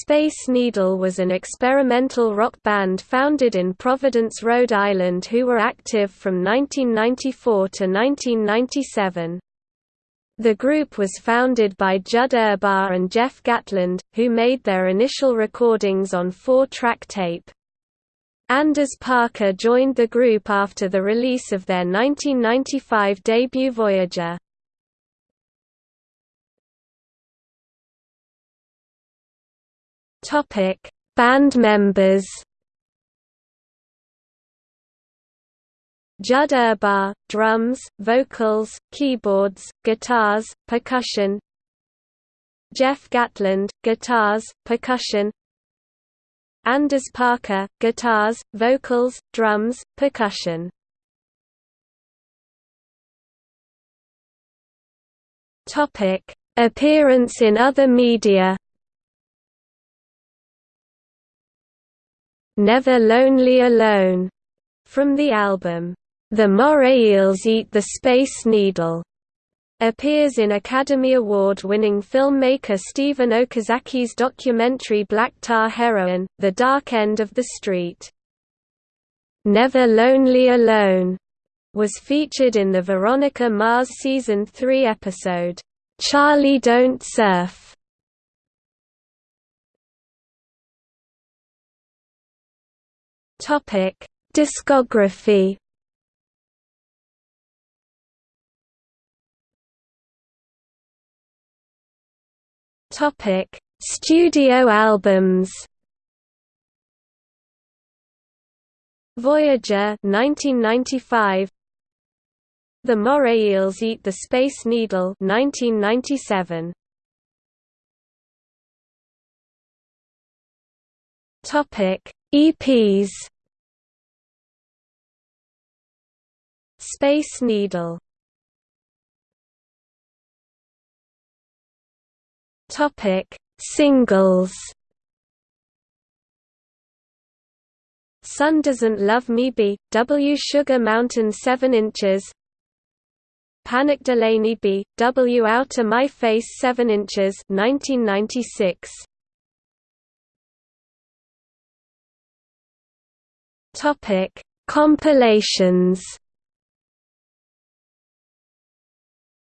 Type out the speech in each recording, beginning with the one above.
Space Needle was an experimental rock band founded in Providence, Rhode Island who were active from 1994 to 1997. The group was founded by Jud Ehrbar and Jeff Gatland, who made their initial recordings on four-track tape. Anders Parker joined the group after the release of their 1995 debut Voyager. Topic: Band members. Jud Ehrbar, drums, vocals, keyboards, guitars, percussion. Jeff Gatland, guitars, percussion. Anders Parker, guitars, vocals, drums, percussion. Topic: Appearance in other media. Never Lonely Alone, from the album, The Moray Eels Eat the Space Needle, appears in Academy Award-winning filmmaker Steven Okazaki's documentary Black Tar Heroin, The Dark End of the Street. Never Lonely Alone was featured in the Veronica Mars Season 3 episode, Charlie Don't Surf. Topic: Discography. Topic: Studio albums. Voyager 1995 The Moray Eels Eat the Space Needle 1997 Topic EPs Space Needle. Topic Singles. Sun Doesn't Love Me B, W Sugar Mountain 7 inches. Panic Delaney B, W Outer My Face 7 inches 1996 Topic: Compilations.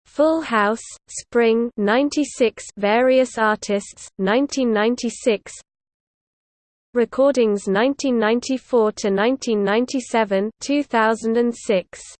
Full House, Spring 96 Various artists, 1996 Recordings 1994 to 1997 2006